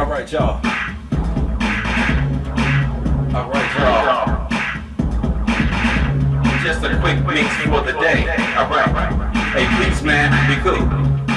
All right, y'all. All right, y'all. Just a quick mix for the day. All right. Hey, please, man, be cool.